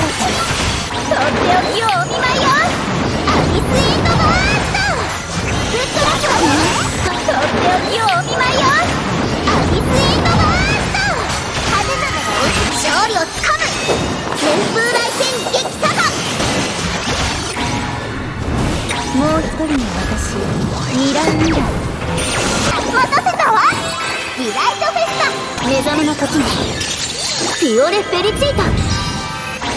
とっておきをお見舞いよアビスエンドバーストぶっ飛ばすわねとっておきをお見舞いよアビスエンドバースト派手なのが勝利をつかむ旋風来戦激サバもう一人の私ミラミラ待たせたわ。ディライトフェスタ。目覚めの時に。フィオレ・フェリチータ。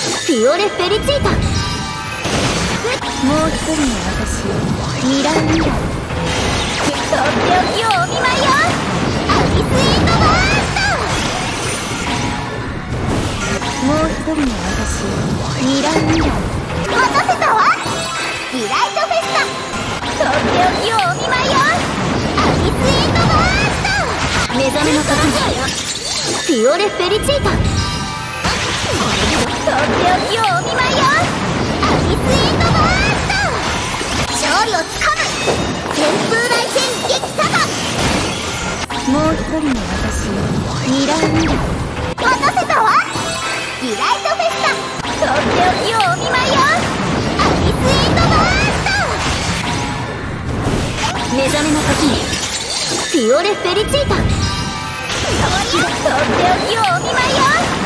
フィオレ・フェリチータ。もう一人の私ミラミラとっておきをお見舞いよアビスエンドバーストもう一人の私ミラミラト待たせたわディライトフェスタとっておきをお見舞いよアビスエンドバースト目覚めの時にフィオレ・フェリチータフェスタ。とっておきをお見舞いよアビスエンドバースト目覚めの時にフィオレ・フェリチータ。とっておきをお見舞いよ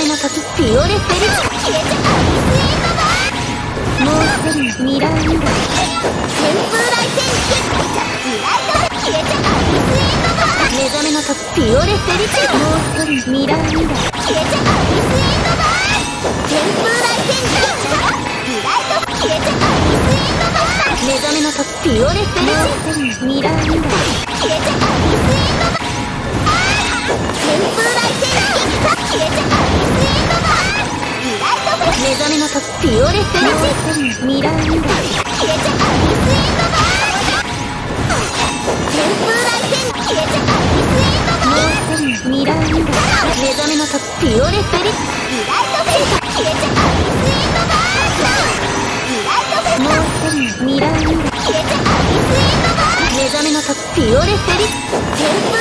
めの時フィオレ・フェリチ消えちゃアビスエンドバーもう一人ミラーミラー旋風来戦激リライト消えちゃアビスエンドバー目覚めの時フィオレ・フェリチータもう一人ミラミラ消えちゃアビスエンドバー旋風来戦激リライト消えちゃアビスエンドバー目覚めの時フィオレ・フェリチータもう一人ミラミラ消えちゃアビスエンドバーオレ・フェリチーミラミラ消えちゃアビスエンドバー旋風来戦消えちゃアビスエンドバーう。一人ミラミラ目覚めの時フィオレ・フェリリライトフェス消えちゃアビスエンドバーリライトフェスもう。一人ミラミラ消えちゃアビスエンドバー目覚めの時フィオレ・フェリ旋風